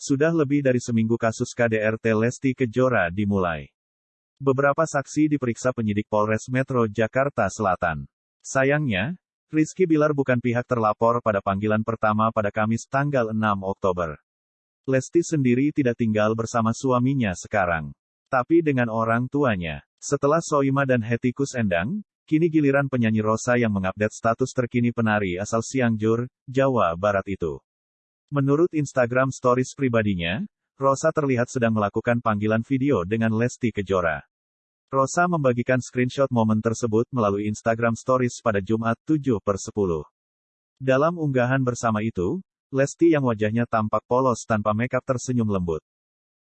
Sudah lebih dari seminggu kasus KDRT Lesti Kejora dimulai. Beberapa saksi diperiksa penyidik Polres Metro Jakarta Selatan. Sayangnya, Rizky Bilar bukan pihak terlapor pada panggilan pertama pada Kamis tanggal 6 Oktober. Lesti sendiri tidak tinggal bersama suaminya sekarang, tapi dengan orang tuanya. Setelah Soima dan Hetikus Endang, kini giliran penyanyi Rosa yang mengupdate status terkini penari asal Cianjur, Jawa Barat itu. Menurut Instagram Stories pribadinya, Rosa terlihat sedang melakukan panggilan video dengan Lesti Kejora. Rosa membagikan screenshot momen tersebut melalui Instagram Stories pada Jumat 7 per 10. Dalam unggahan bersama itu, Lesti yang wajahnya tampak polos tanpa makeup tersenyum lembut.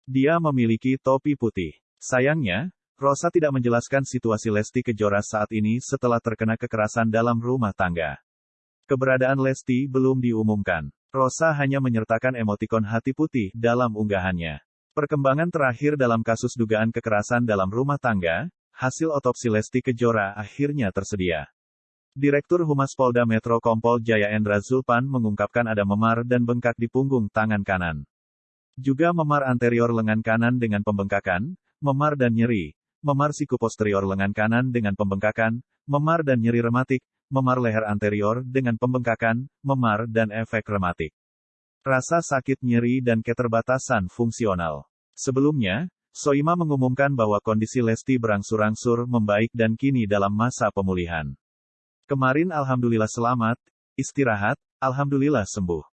Dia memiliki topi putih. Sayangnya, Rosa tidak menjelaskan situasi Lesti Kejora saat ini setelah terkena kekerasan dalam rumah tangga. Keberadaan Lesti belum diumumkan. Rosa hanya menyertakan emotikon hati putih dalam unggahannya. Perkembangan terakhir dalam kasus dugaan kekerasan dalam rumah tangga, hasil otopsi Lesti Kejora akhirnya tersedia. Direktur Humas Polda Metro Kompol Jaya Endra Zulpan mengungkapkan ada memar dan bengkak di punggung tangan kanan. Juga memar anterior lengan kanan dengan pembengkakan, memar dan nyeri, memar siku posterior lengan kanan dengan pembengkakan, memar dan nyeri rematik, memar leher anterior dengan pembengkakan, memar dan efek rematik. Rasa sakit nyeri dan keterbatasan fungsional. Sebelumnya, Soima mengumumkan bahwa kondisi Lesti berangsur-angsur membaik dan kini dalam masa pemulihan. Kemarin alhamdulillah selamat, istirahat, alhamdulillah sembuh.